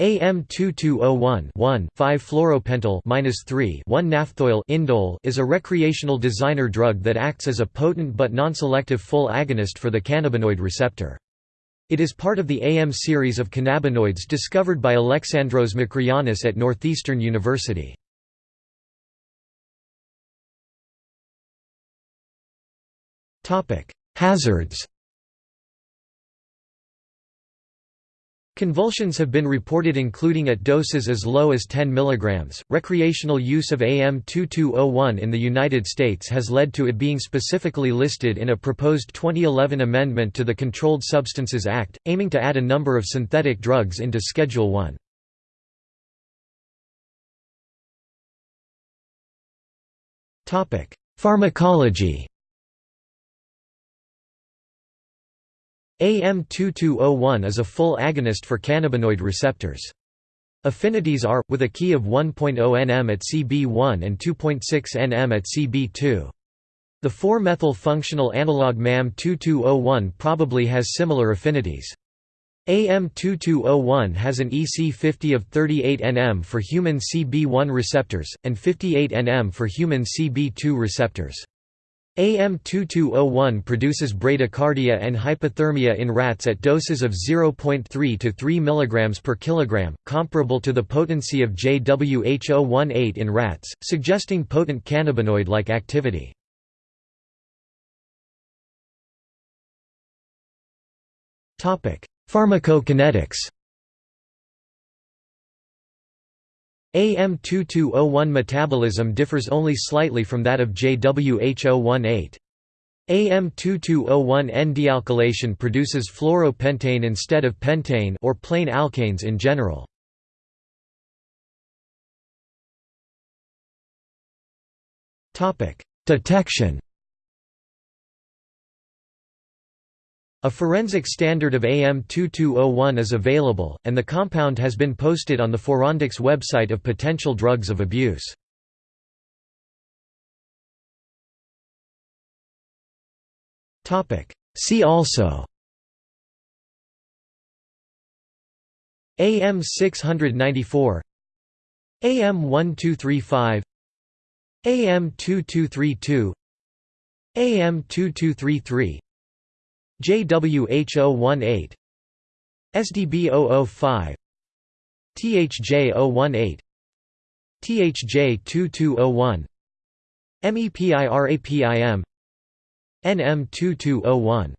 AM2201 5-fluoropentyl 3 1-naphthoyl indole is a recreational designer drug that acts as a potent but non-selective full agonist for the cannabinoid receptor. It is part of the AM series of cannabinoids discovered by Alexandros Makrianis at Northeastern University. Hazards Convulsions have been reported including at doses as low as 10 mg. Recreational use of AM2201 in the United States has led to it being specifically listed in a proposed 2011 amendment to the Controlled Substances Act, aiming to add a number of synthetic drugs into Schedule 1. Pharmacology AM2201 is a full agonist for cannabinoid receptors. Affinities are, with a key of 1.0 nm at CB1 and 2.6 nm at CB2. The 4-methyl functional analog MAM2201 probably has similar affinities. AM2201 has an EC50 of 38 nm for human CB1 receptors, and 58 nm for human CB2 receptors. AM2201 produces bradycardia and hypothermia in rats at doses of 0.3 to 3 mg per kilogram, comparable to the potency of JWH018 in rats, suggesting potent cannabinoid-like activity. Pharmacokinetics AM2201 metabolism differs only slightly from that of JWH018. AM2201 N-dealkylation produces fluoropentane instead of pentane or plain alkanes in general. Detection A forensic standard of AM2201 is available, and the compound has been posted on the Forondics website of potential drugs of abuse. See also. AM694 AM1235 AM2232 AM2233 JWH018 SDB005 THJ018 THJ2201 MEPIRAPIM NM2201